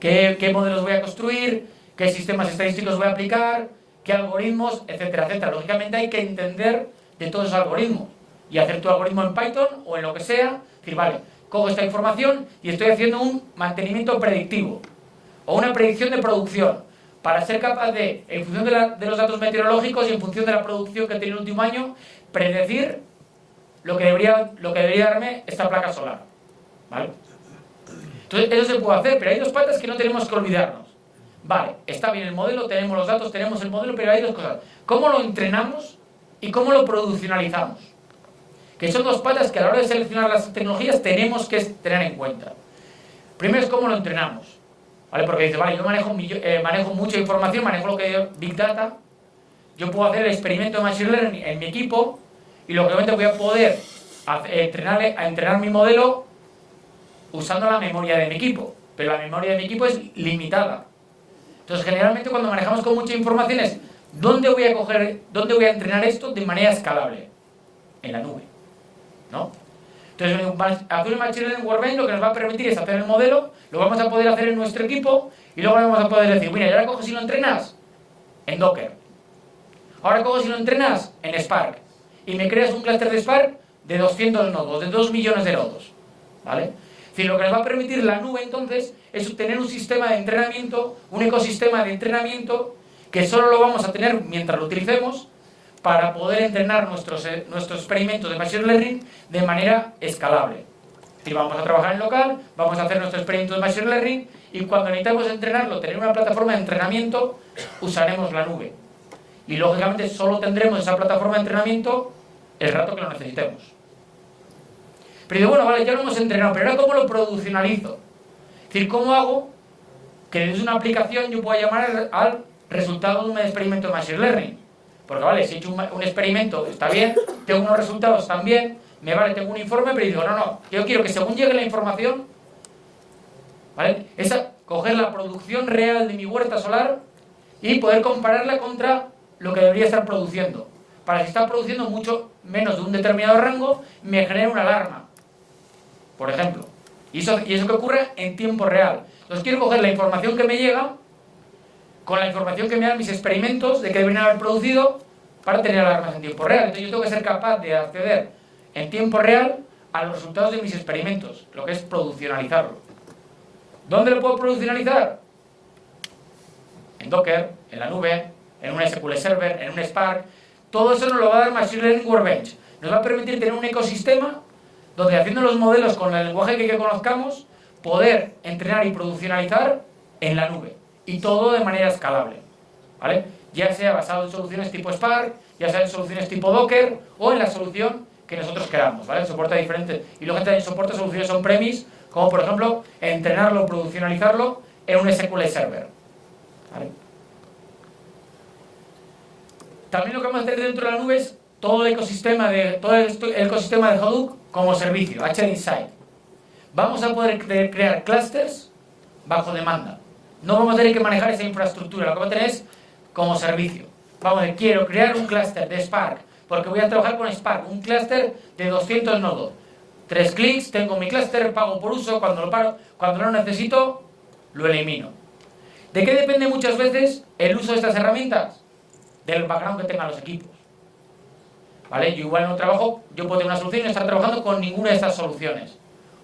qué, modelos voy a construir, qué sistemas estadísticos voy a aplicar, qué algoritmos, etcétera, etcétera. Lógicamente hay que entender de todos esos algoritmos y hacer tu algoritmo en Python o en lo que sea, decir, vale, cojo esta información y estoy haciendo un mantenimiento predictivo o una predicción de producción para ser capaz de, en función de, los datos meteorológicos y en función de la producción que tiene el último año, predecir lo que debería, lo que debería darme esta placa solar. ¿Vale? Eso se puede hacer, pero hay dos partes que no tenemos que olvidarnos. Vale, está bien el modelo, tenemos los datos, tenemos el modelo, pero hay dos cosas. ¿Cómo lo entrenamos y cómo lo produccionalizamos? que son dos patas que a la hora de seleccionar las tecnologías tenemos que tener en cuenta. Primero es cómo lo entrenamos, ¿vale? Porque dice, vale, yo manejo, eh, manejo mucha información, manejo lo que es Big Data, yo puedo hacer el experimento de Machine Learning en mi equipo y lógicamente voy a poder a entrenar mi modelo usando la memoria de mi equipo, pero la memoria de mi equipo es limitada. Entonces, generalmente cuando manejamos con mucha información es, ¿dónde voy a coger, dónde voy a entrenar esto de manera escalable? En la nube. ¿no? Entonces, un Machine Learning Workbench lo que nos va a permitir es hacer el modelo, lo vamos a poder hacer en nuestro equipo y luego vamos a poder decir, mira, y ahora coges y lo entrenas en Docker. Ahora coges y lo entrenas en Spark. Y me creas un clúster de Spark de 200 nodos, de 2 millones de nodos. ¿Vale? Lo que nos va a permitir la nube entonces es tener un sistema de entrenamiento, un ecosistema de entrenamiento que solo lo vamos a tener mientras lo utilicemos para poder entrenar nuestros, eh, nuestros experimentos de Machine Learning de manera escalable. Y vamos a trabajar en local, vamos a hacer nuestros experimentos de Machine Learning y cuando necesitamos entrenarlo, tener una plataforma de entrenamiento, usaremos la nube. Y lógicamente solo tendremos esa plataforma de entrenamiento el rato que lo necesitemos. Pero digo, bueno, vale, ya lo hemos entrenado, pero ahora ¿cómo lo produccionalizo? Es decir, ¿cómo hago que desde una aplicación yo pueda llamar al resultado de un experimento de Machine Learning? Porque vale, si he hecho un, experimento, está bien, tengo unos resultados también, me vale, tengo un informe, pero digo, no, no, yo quiero que según llegue la información, ¿vale? Esa, coger la producción real de mi huerta solar y poder compararla contra lo que debería estar produciendo. Para si está produciendo mucho menos de un determinado rango, me genera una alarma, por ejemplo. Y eso, y eso que ocurre en tiempo real. Entonces quiero coger la información que me llega con la información que me dan mis experimentos de que deberían haber producido para tener alarmas en tiempo real. Entonces yo tengo que ser capaz de acceder en tiempo real a los resultados de mis experimentos, lo que es produccionalizarlo. ¿Dónde lo puedo produccionalizar? En Docker, en la nube, en un SQL Server, en un Spark. Todo eso nos lo va a dar Machine Learning Workbench. Nos va a permitir tener un ecosistema donde haciendo los modelos con el lenguaje que, conozcamos, poder entrenar y produccionalizar en la nube. Y todo de manera escalable. ¿Vale? Ya sea basado en soluciones tipo Spark, ya sea en soluciones tipo Docker o en la solución que nosotros queramos. ¿vale? Soporta diferentes. Y luego también soporta soluciones on-premise, como por ejemplo entrenarlo, produccionalizarlo en un SQL Server. También lo que vamos a hacer dentro de la nube es todo el ecosistema de, todo el ecosistema de Hadoop como servicio, HDInsight. Vamos a poder crear clusters bajo demanda. No vamos a tener que manejar esa infraestructura, lo que vamos a tener es como servicio. Vamos a decir, quiero crear un cluster de Spark, porque voy a trabajar con Spark, un cluster de 200 nodos. Tres clics, tengo mi cluster, pago por uso, cuando lo paro, cuando lo necesito, lo elimino. ¿De qué depende muchas veces el uso de estas herramientas? del background que tengan los equipos. Yo igual no trabajo, yo puedo tener una solución y no estar trabajando con ninguna de estas soluciones.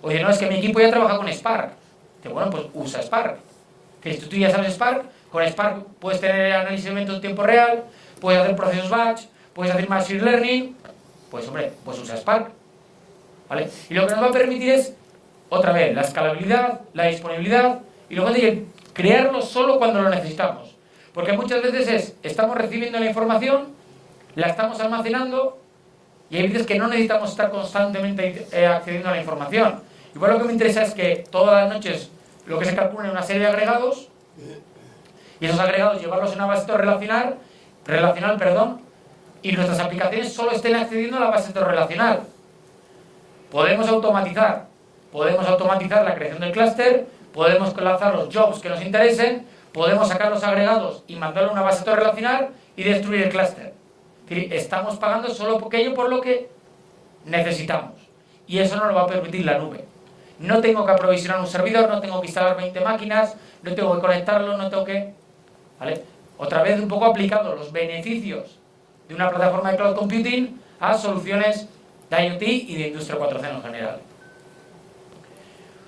Oye, no, es que mi equipo ya trabaja con Spark. Dice, bueno, pues usa Spark. Si tú ya sabes Spark, con Spark puedes tener análisis de eventos en tiempo real, puedes hacer procesos batch, puedes hacer machine learning, pues hombre, pues usa Spark. ¿Vale? Y lo que nos va a permitir es, otra vez, la escalabilidad, la disponibilidad, y luego de crearlo solo cuando lo necesitamos. Porque muchas veces es, estamos recibiendo la información, la estamos almacenando y hay veces que no necesitamos estar constantemente eh, accediendo a la información. Igual lo que me interesa es que todas las noches lo que se calcula en una serie de agregados y esos agregados llevarlos en una base de relacional, relacional perdón, y nuestras aplicaciones solo estén accediendo a la base de relacional. Podemos automatizar, podemos automatizar la creación del clúster, podemos lanzar los jobs que nos interesen, podemos sacar los agregados y mandarlo a una base de relacional y destruir el clúster. Estamos pagando solo aquello por lo que necesitamos. Y eso no lo va a permitir la nube. No tengo que aprovisionar un servidor, no tengo que instalar 20 máquinas, no tengo que conectarlo, no tengo que... ¿Vale? Otra vez un poco aplicando los beneficios de una plataforma de cloud computing a soluciones de IoT y de Industria 4.0 en general.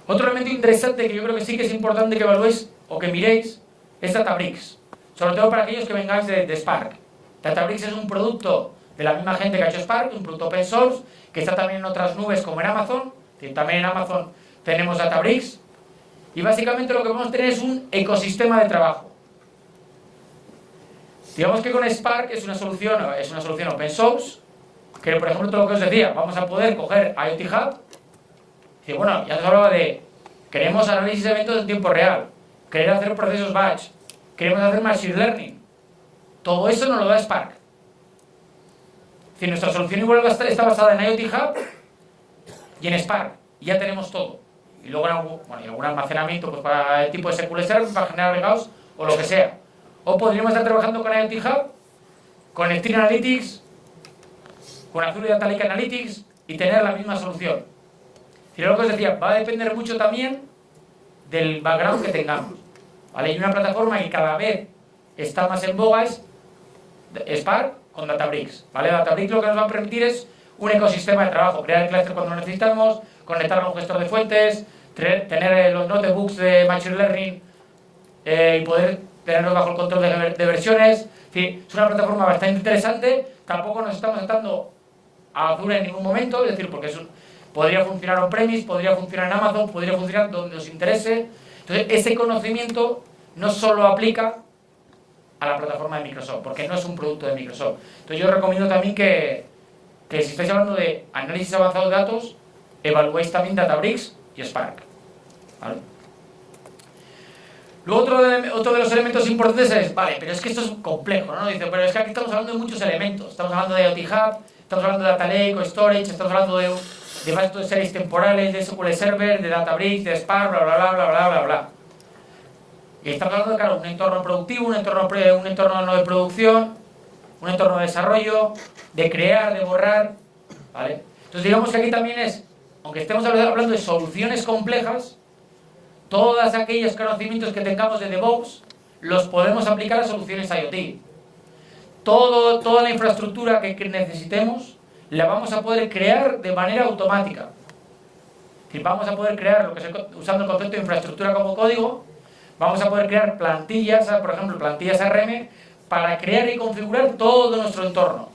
Otro elemento interesante que yo creo que sí que es importante que evaluéis o que miréis es Databricks, sobre todo para aquellos que vengáis de, Spark. Databricks es un producto de la misma gente que ha hecho Spark, un producto open source, que está también en otras nubes como en Amazon, también en Amazon tenemos Databricks, y básicamente lo que vamos a tener es un ecosistema de trabajo. Digamos que con Spark es una solución, es una solución open source, que por ejemplo todo lo que os decía, vamos a poder coger IoT Hub, y bueno, ya os hablaba de, queremos análisis de eventos en tiempo real, querer hacer procesos batch, queremos hacer machine learning. Todo eso nos lo da Spark. Si nuestra solución igual está basada en IoT Hub y en Spark, y ya tenemos todo. Y luego algún, bueno, algún almacenamiento pues, para el tipo de SQL Server, para generar agregados o lo que sea. O podríamos estar trabajando con IoT Hub, con Stream Analytics, con Azure Data Lake Analytics y tener la misma solución. Y lo que os decía, va a depender mucho también del background que tengamos. ¿vale? Y una plataforma que cada vez está más en boga es Spark con Databricks. ¿vale? Databricks lo que nos va a permitir es un ecosistema de trabajo, crear el cluster cuando necesitamos, conectarlo a un gestor de fuentes, tener los notebooks de Machine Learning eh, y poder tenerlos bajo el control de, versiones. Es, una plataforma bastante interesante, tampoco nos estamos atando a Azure en ningún momento, es decir, porque es podría funcionar on-premise, podría funcionar en Amazon, podría funcionar donde os interese, entonces, ese conocimiento no solo aplica a la plataforma de Microsoft, porque no es un producto de Microsoft. Entonces, yo recomiendo también que, si estáis hablando de análisis avanzado de datos, evaluéis también Databricks y Spark. Luego otro de, otro de los elementos importantes es, vale, pero es que esto es complejo, ¿no? Dice, pero es que aquí estamos hablando de muchos elementos. Estamos hablando de IoT Hub, estamos hablando de Data Lake o Storage, estamos hablando de de bases de series temporales, de SQL Server, de Databricks, de Spark, bla, bla, bla, bla, bla, bla, bla. Y estamos hablando de, claro, un entorno productivo, un entorno, un entorno no de producción, un entorno de desarrollo, de crear, de borrar, ¿vale? Entonces digamos que aquí también es, aunque estemos hablando de soluciones complejas, todos aquellos conocimientos que tengamos de DevOps los podemos aplicar a soluciones IoT. Todo, toda la infraestructura que necesitemos la vamos a poder crear de manera automática. Vamos a poder crear, lo que usando el concepto de infraestructura como código, vamos a poder crear plantillas, por ejemplo, plantillas ARM, para crear y configurar todo nuestro entorno.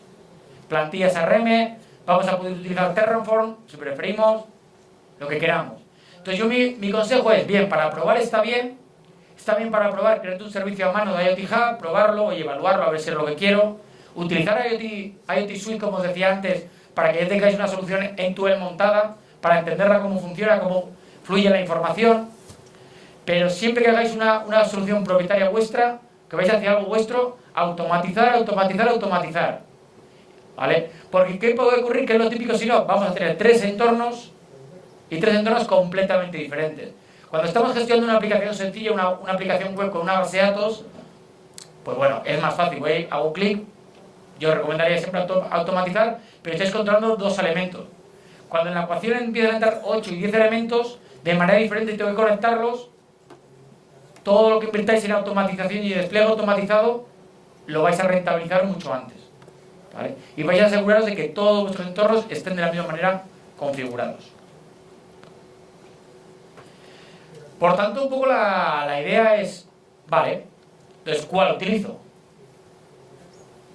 Plantillas RM, vamos a poder utilizar Terraform, si preferimos, lo que queramos. Entonces yo mi, mi consejo es, bien, para probar está bien, está bien para probar, crearte un servicio a mano de IoT Hub, probarlo y evaluarlo, a ver si es lo que quiero. Utilizar IoT, IoT Suite, como os decía antes, para que ya tengáis una solución en tu montada, para entenderla cómo funciona, cómo fluye la información. Pero siempre que hagáis una, una solución propietaria vuestra, que vais a hacer algo vuestro, automatizar, automatizar, automatizar. ¿Vale? Porque ¿qué puede ocurrir? Que es lo típico si no, vamos a tener tres entornos y tres entornos completamente diferentes. Cuando estamos gestionando una aplicación sencilla, una, una aplicación web con una base de datos, pues bueno, es más fácil, voy, hago clic, yo recomendaría siempre automatizar, pero estáis controlando dos elementos. Cuando en la ecuación empiezan a entrar 8 y 10 elementos, de manera diferente tengo que conectarlos, todo lo que invirtáis en automatización y despliegue automatizado, lo vais a rentabilizar mucho antes. Y vais a aseguraros de que todos vuestros entornos estén de la misma manera configurados. Por tanto, un poco la, la idea es, vale, entonces, ¿cuál utilizo?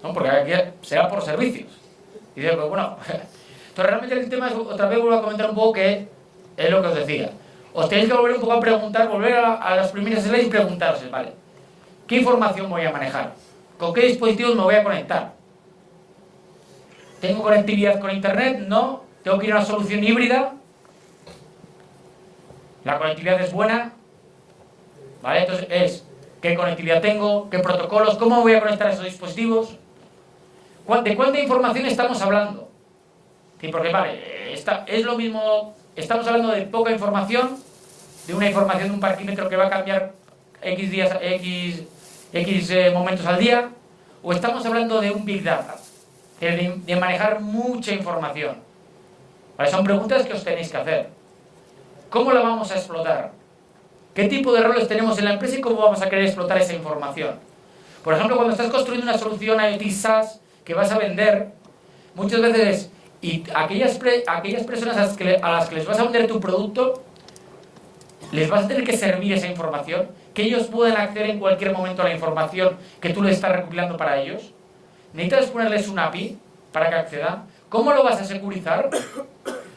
¿No? Porque aquí será por servicios. Y digo, pues bueno, entonces realmente el tema es, otra vez vuelvo a comentar un poco que es lo que os decía. Os tenéis que volver un poco a preguntar, volver a, a las primeras slides y preguntaros, ¿vale? ¿Qué información voy a manejar? ¿Con qué dispositivos me voy a conectar? ¿Tengo conectividad con internet? No. ¿Tengo que ir a una solución híbrida? La conectividad es buena. ¿Vale? Entonces es qué conectividad tengo, qué protocolos, cómo voy a conectar esos dispositivos. ¿De cuánta información estamos hablando? Sí, porque vale, es lo mismo, estamos hablando de poca información, de una información de un parquímetro que va a cambiar X días, X, X eh, momentos al día, o estamos hablando de un Big Data, de, manejar mucha información. Son preguntas que os tenéis que hacer. ¿Cómo la vamos a explotar? ¿Qué tipo de roles tenemos en la empresa y cómo vamos a querer explotar esa información? Por ejemplo, cuando estás construyendo una solución IoT SaaS que vas a vender, muchas veces, y aquellas, aquellas personas a las, que, les vas a vender tu producto, les vas a tener que servir esa información, que ellos puedan acceder en cualquier momento a la información que tú les estás recopilando para ellos. Necesitas ponerles un API para que accedan. ¿Cómo lo vas a securizar?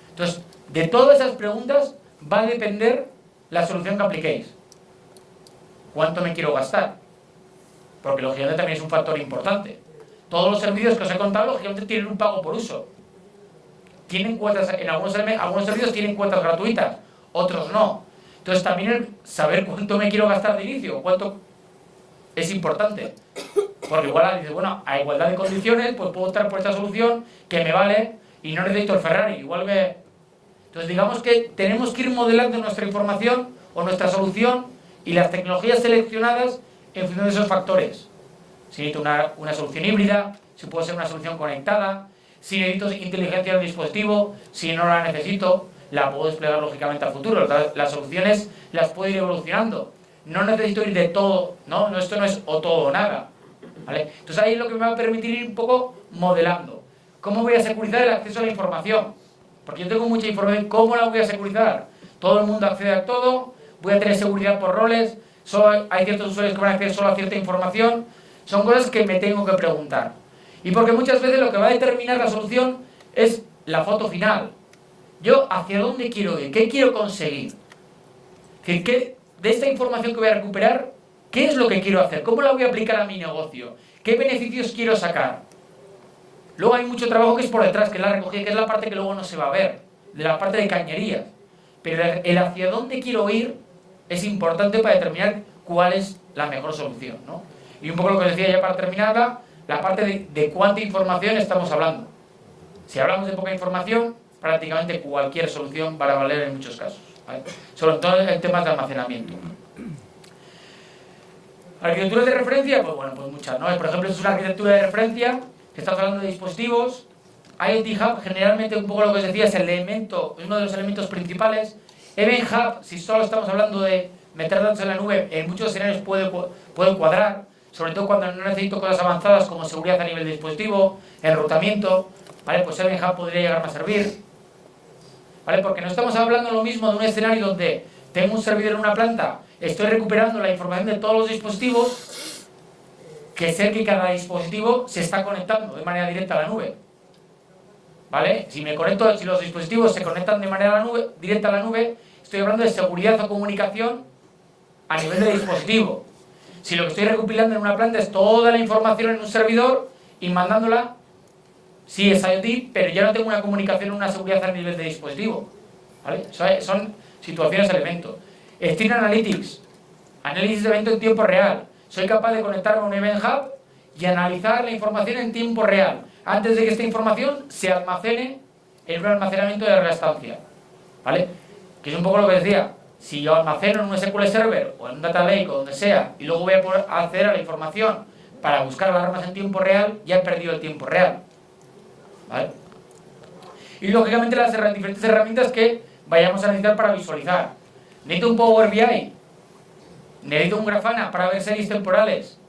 Entonces, de todas esas preguntas va a depender la solución que apliquéis. ¿Cuánto me quiero gastar? Porque lógicamente también es un factor importante. Todos los servicios que os he contado, lógicamente, tienen un pago por uso. Tienen cuotas, en algunos, algunos servicios tienen cuotas gratuitas, otros no. Entonces también el saber cuánto me quiero gastar de inicio, cuánto es importante. Porque igual dices, bueno, a igualdad de condiciones, pues puedo optar por esta solución que me vale y no necesito el Ferrari. Igual me, entonces digamos que tenemos que ir modelando nuestra información o nuestra solución y las tecnologías seleccionadas en función de esos factores. Si necesito una, una solución híbrida, si puede ser una solución conectada, si necesito inteligencia del dispositivo, si no la necesito, la puedo desplegar lógicamente al futuro. Las soluciones las puedo ir evolucionando. No necesito ir de todo, ¿no? Esto no es o todo o nada. ¿vale? Entonces ahí es lo que me va a permitir ir un poco modelando. ¿Cómo voy a securizar el acceso a la información? Porque yo tengo mucha información, ¿cómo la voy a securizar? Todo el mundo accede a todo, voy a tener seguridad por roles, solo hay ciertos usuarios que van a acceder solo a cierta información. Son cosas que me tengo que preguntar. Y porque muchas veces lo que va a determinar la solución es la foto final. Yo, ¿hacia dónde quiero ir? ¿Qué quiero conseguir? ¿Qué, de esta información que voy a recuperar, ¿qué es lo que quiero hacer? ¿Cómo la voy a aplicar a mi negocio? ¿Qué beneficios quiero sacar? Luego hay mucho trabajo que es por detrás, que es la recogida, que es la parte que luego no se va a ver, de la parte de cañerías. Pero el hacia dónde quiero ir es importante para determinar cuál es la mejor solución. ¿no? Y un poco lo que decía ya para terminar, la parte de, cuánta información estamos hablando. Si hablamos de poca información, prácticamente cualquier solución va a valer en muchos casos. Sobre todo en temas de almacenamiento. Arquitecturas de referencia, pues bueno, pues muchas, ¿no? Por ejemplo, es una arquitectura de referencia estamos hablando de dispositivos, IoT Hub generalmente un poco lo que os decía es el elemento, uno de los elementos principales. Event Hub, si solo estamos hablando de meter datos en la nube, en muchos escenarios puede, puede cuadrar, sobre todo cuando no necesito cosas avanzadas como seguridad a nivel de dispositivo, enrutamiento, ¿vale? Pues Event Hub podría llegar a servir, ¿vale? Porque no estamos hablando lo mismo de un escenario donde tengo un servidor en una planta, estoy recuperando la información de todos los dispositivos que ser que cada dispositivo se está conectando de manera directa a la nube. ¿Vale? Si me conecto, si los dispositivos se conectan de manera directa a la nube, estoy hablando de seguridad o comunicación a nivel de dispositivo. Si lo que estoy recopilando en una planta es toda la información en un servidor y mandándola, sí es IoT, pero ya no tengo una comunicación, una seguridad a nivel de dispositivo. ¿Vale? Son situaciones de evento. Stream Analytics, análisis de evento en tiempo real. Soy capaz de conectarme a un Event Hub y analizar la información en tiempo real, antes de que esta información se almacene en un almacenamiento de larga estancia. ¿Vale? Que es un poco lo que decía, si yo almaceno en un SQL Server o en un Data Lake o donde sea y luego voy a poder acceder a la información para buscar alarmas en tiempo real, ya he perdido el tiempo real. ¿Vale? Y lógicamente las diferentes herramientas que vayamos a necesitar para visualizar. Necesito un Power BI, necesito un Grafana para ver series temporales,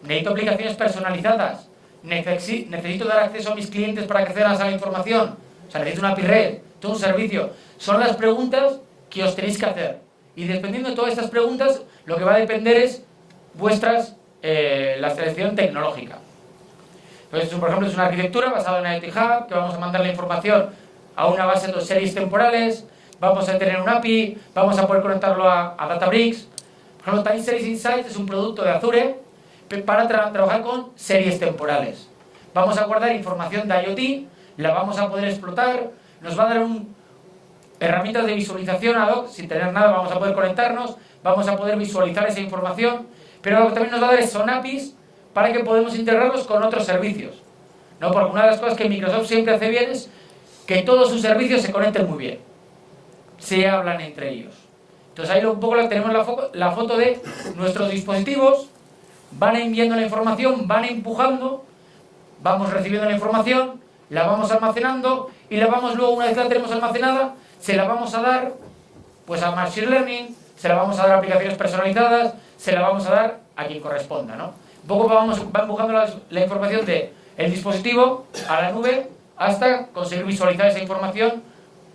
necesito aplicaciones personalizadas, necesito dar acceso a mis clientes para que accedan a la información, o sea, necesito una API red, todo un servicio. Son las preguntas que os tenéis que hacer. Y dependiendo de todas estas preguntas, lo que va a depender es vuestras, eh, la selección tecnológica. Entonces, por ejemplo, es una arquitectura basada en IoT Hub, que vamos a mandar la información a una base de series temporales, vamos a tener un API, vamos a poder conectarlo a, Databricks. Por ejemplo, Time Series Insights es un producto de Azure para trabajar con series temporales. Vamos a guardar información de IoT, la vamos a poder explotar, nos va a dar un, herramientas de visualización ad hoc, sin tener nada vamos a poder conectarnos, vamos a poder visualizar esa información, pero lo que también nos va a dar son APIs para que podamos integrarlos con otros servicios. ¿no? Porque una de las cosas que Microsoft siempre hace bien es que todos sus servicios se conecten muy bien. Se hablan entre ellos. Entonces ahí un poco tenemos la, la foto de nuestros dispositivos, van enviando la información, van empujando, vamos recibiendo la información, la vamos almacenando y la vamos luego, una vez que la tenemos almacenada, se la vamos a dar pues a Machine Learning, se la vamos a dar a aplicaciones personalizadas, se la vamos a dar a quien corresponda, ¿no? Un poco vamos, va empujando la, información de el dispositivo a la nube hasta conseguir visualizar esa información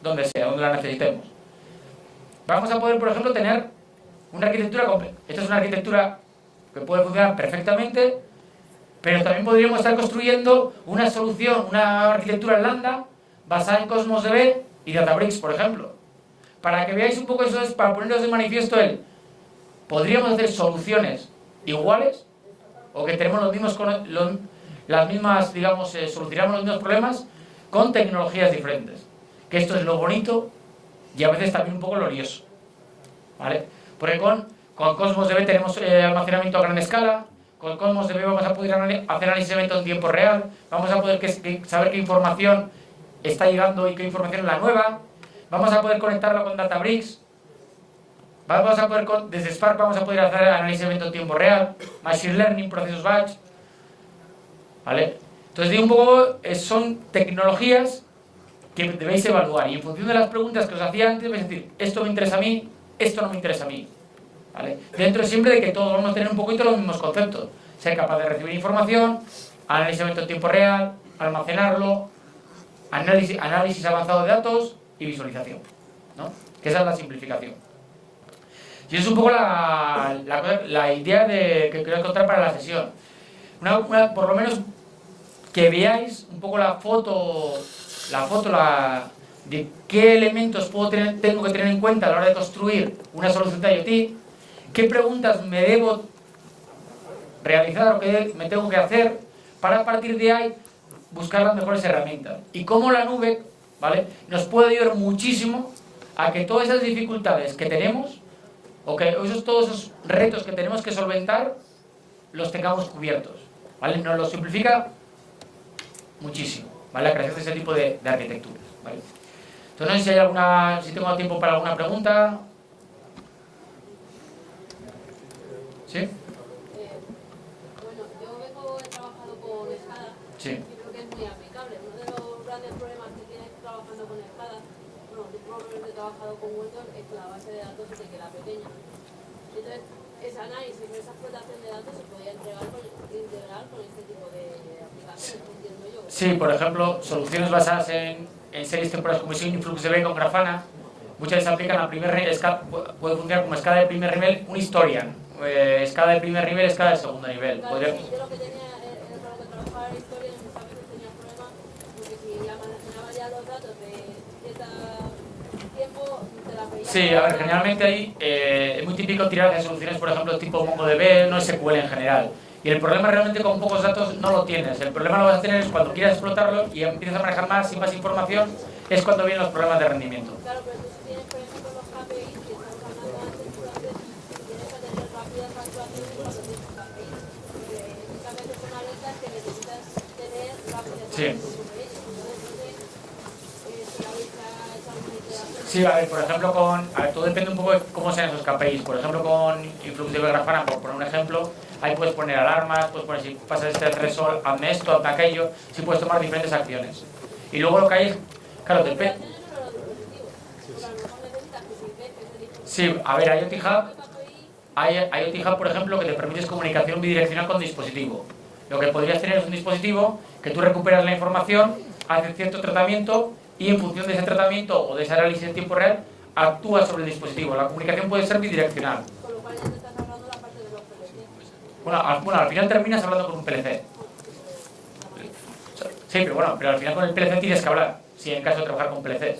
donde sea, donde la necesitemos. Vamos a poder, por ejemplo, tener una arquitectura completa. Esta es una arquitectura que puede funcionar perfectamente, pero también podríamos estar construyendo una solución, una arquitectura lambda basada en Cosmos DB y Databricks, por ejemplo. Para que veáis un poco eso, es para poneros de manifiesto el, podríamos hacer soluciones iguales o que tenemos los mismos, las mismas, digamos, eh, solucionamos los mismos problemas con tecnologías diferentes. Que esto es lo bonito y a veces también un poco glorioso. ¿Vale? Porque con, con Cosmos DB tenemos eh, almacenamiento a gran escala, con Cosmos DB vamos a poder hacer análisis de eventos en tiempo real, vamos a poder saber qué información está llegando y qué información es la nueva, vamos a poder conectarlo con Databricks, vamos a poder, desde Spark vamos a poder hacer análisis de eventos en tiempo real, Machine Learning, procesos batch, ¿Vale? Entonces, digo un poco, eh, son tecnologías que debéis evaluar y en función de las preguntas que os hacía antes, vais a decir, esto me interesa a mí, esto no me interesa a mí. ¿Vale? Dentro siempre de que todos vamos a tener un poquito los mismos conceptos. Ser capaz de recibir información, análisis en tiempo real, almacenarlo, análisis, análisis avanzado de datos y visualización. ¿no? Que esa es la simplificación. Y es un poco la, idea de, que quiero contar para la sesión por lo menos que veáis un poco la foto, la foto la, de qué elementos puedo tengo que tener en cuenta a la hora de construir una solución de IoT, qué preguntas me debo realizar o qué me tengo que hacer para partir de ahí buscar las mejores herramientas. Y cómo la nube ¿vale? nos puede ayudar muchísimo a que todas esas dificultades que tenemos o que esos, todos esos retos que tenemos que solventar los tengamos cubiertos. ¿vale? Nos lo simplifica muchísimo, ¿vale? La creación de ese tipo de, de arquitecturas, ¿vale? Entonces no sé si hay alguna, si tengo tiempo para alguna pregunta. ¿Sí? Eh, bueno, yo vengo, he trabajado con SCADA sí. y creo que es muy aplicable. Uno de los grandes problemas que tienes trabajando con SCADA, bueno, los problemas que he trabajado con Windows es que la base de datos se te queda pequeña. Entonces, ese análisis, esa explotación de datos se podía entregar con, integrar con este tipo de aplicaciones, entiendo yo. Sí, por ejemplo, soluciones basadas en, en series temporales como InfluxDB con Grafana, muchas veces aplican a primer nivel, puede funcionar como escala de primer nivel un historian, eh, escala de primer nivel, escala de segundo nivel. Claro, sí, yo lo que tenía, era lo que trabajaba en historia, muchas veces tenía problemas, porque si ya manejaba ya los datos de cierto tiempo, te la veía. Sí, a ver, generalmente ahí eh, es muy típico tirar de soluciones, por ejemplo, tipo MongoDB, no SQL en general. Y el problema realmente con pocos datos no lo tienes. El problema lo vas a tener es cuando quieras explotarlo y empiezas a manejar más y más información, es cuando vienen los problemas de rendimiento. Claro, pero tú si tienes, por ejemplo, los KPIs que estamos hablando antes, entonces tienes que tener rápidas actuaciones cuando tienes KPIs. Porque muchas veces son alertas que necesitas tener rápidas Sí. actuaciones sobre ellos. Entonces, no sé eh, si habéis hecho alguna iteración. Sí, a ver, por ejemplo, con. A ver, todo depende un poco de cómo sean esos KPIs. Por ejemplo, con Influx de Grafana, por poner un ejemplo, ahí puedes poner alarmas, puedes poner si pasas este threshold, hazme esto, hazme aquello, sí puedes tomar diferentes acciones. Y luego lo que hay es. Claro, depende. Sí, a ver, IoT Hub, hay IoT Hub, por ejemplo, que te permite comunicación bidireccional con dispositivo. Lo que podrías tener es un dispositivo que tú recuperas la información, haces cierto tratamiento y en función de ese tratamiento o de ese análisis en tiempo real, actúa sobre el dispositivo. La comunicación puede ser bidireccional. con lo cual ya te estás ahorrando la parte de los PLC. Bueno, al, bueno, al final terminas hablando con un PLC. Sí, pero bueno, pero al final con el PLC tienes que hablar, si en caso de trabajar con PLC.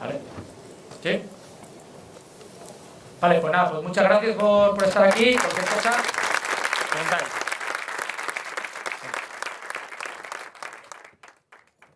¿Vale? ¿Sí? Vale, pues nada, pues muchas gracias por, por estar aquí. Cualquier cosa, comentáis.